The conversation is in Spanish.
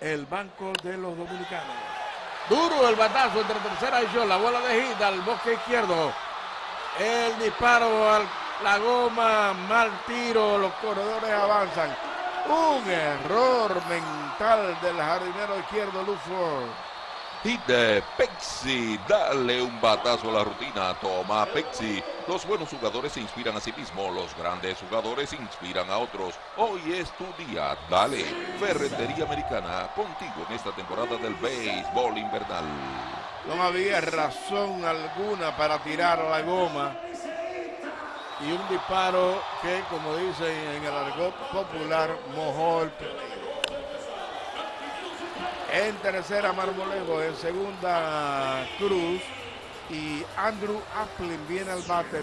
el Banco de los Dominicanos. Duro el batazo entre tercera y yo. La bola de gira al bosque izquierdo. El disparo a la goma. Mal tiro. Los corredores avanzan. Un error mental del jardinero izquierdo, Luford. De Pexi, dale un batazo a la rutina, toma Pexi. Los buenos jugadores se inspiran a sí mismos, los grandes jugadores inspiran a otros. Hoy es tu día, dale. Ferretería Americana, contigo en esta temporada del béisbol invernal. No había razón alguna para tirar la goma. Y un disparo que, como dicen en el argot popular, mojó el en tercera Marmolejo, en segunda Cruz y Andrew Applin viene al bate.